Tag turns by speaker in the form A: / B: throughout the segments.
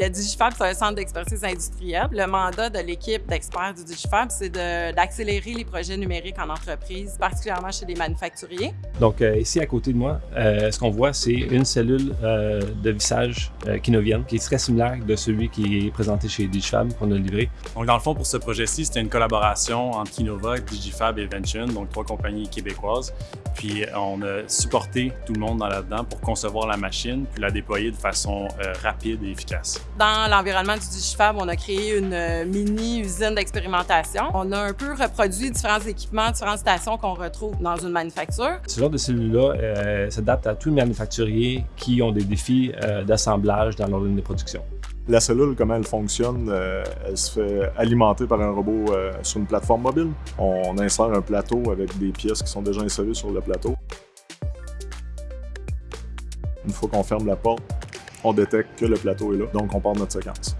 A: Le Digifab, c'est un centre d'expertise industrielle. Le mandat de l'équipe d'experts du Digifab, c'est d'accélérer les projets numériques en entreprise, particulièrement chez les manufacturiers.
B: Donc euh, ici, à côté de moi, euh, ce qu'on voit, c'est une cellule euh, de vissage Kinovienne qui est très similaire de celui qui est présenté chez Digifab qu'on a livré.
C: Donc dans le fond, pour ce projet-ci, c'était une collaboration entre Kinova, Digifab et Vention, donc trois compagnies québécoises. Puis on a supporté tout le monde dans là-dedans pour concevoir la machine puis la déployer de façon rapide et efficace.
A: Dans l'environnement du Digifab, on a créé une mini-usine d'expérimentation. On a un peu reproduit différents équipements, différentes stations qu'on retrouve dans une manufacture.
B: Ce genre de cellule-là euh, s'adapte à tous les manufacturiers qui ont des défis euh, d'assemblage dans leur ligne de production.
D: La cellule, comment elle fonctionne, euh, elle se fait alimenter par un robot sur une plateforme mobile. On insère un plateau avec des pièces qui sont déjà insérées sur le plateau. Une fois qu'on ferme la porte, on détecte que le plateau est là, donc on part de notre séquence.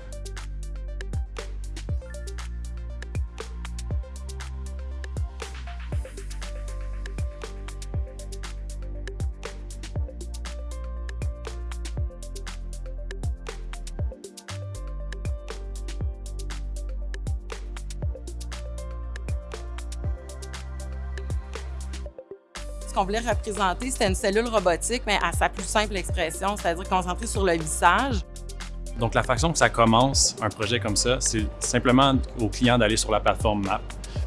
A: Qu'on voulait représenter, c'était une cellule robotique, mais à sa plus simple expression, c'est-à-dire concentrée sur le visage.
C: Donc, la façon que ça commence, un projet comme ça, c'est simplement au client d'aller sur la plateforme MAP,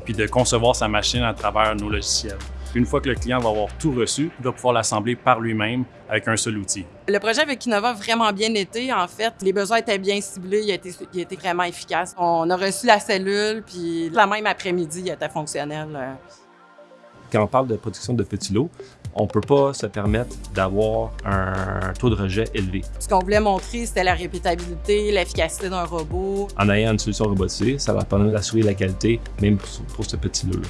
C: puis de concevoir sa machine à travers nos logiciels. Une fois que le client va avoir tout reçu, il va pouvoir l'assembler par lui-même avec un seul outil.
A: Le projet avec Innova a vraiment bien été. En fait, les besoins étaient bien ciblés, il a été, il a été vraiment efficace. On a reçu la cellule, puis la même après-midi, il était fonctionnel.
B: Quand on parle de production de petits lots, on ne peut pas se permettre d'avoir un taux de rejet élevé.
A: Ce qu'on voulait montrer, c'était la répétabilité, l'efficacité d'un robot.
B: En ayant une solution robotisée, ça va permettre d'assurer la qualité, même pour ce petit lot-là.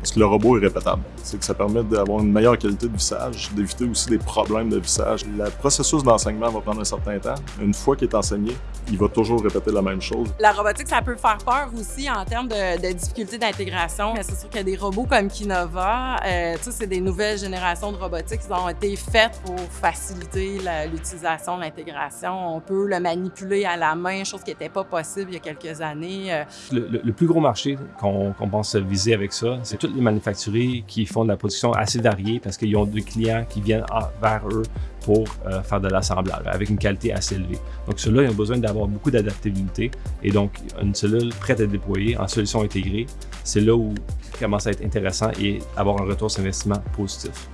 D: Parce que le robot est répétable. C'est que ça permet d'avoir une meilleure qualité de vissage, d'éviter aussi des problèmes de vissage. Le processus d'enseignement va prendre un certain temps. Une fois qu'il est enseigné, il va toujours répéter la même chose.
A: La robotique, ça peut faire peur aussi en termes de, de difficultés d'intégration. C'est sûr qu'il y a des robots comme Kinova. Euh, c'est des nouvelles générations de robotique qui ont été faites pour faciliter l'utilisation de l'intégration. On peut le manipuler à la main, chose qui n'était pas possible il y a quelques années.
B: Euh. Le, plus gros marché qu'on pense viser avec ça, c'est les manufacturiers qui font de la production assez variée parce qu'ils ont des clients qui viennent vers eux pour euh, faire de l'assemblage avec une qualité assez élevée. Donc ceux-là, ils ont besoin d'avoir beaucoup d'adaptabilité et donc une cellule prête à déployer en solution intégrée, c'est là où ça commence à être intéressant et avoir un retour sur investissement positif.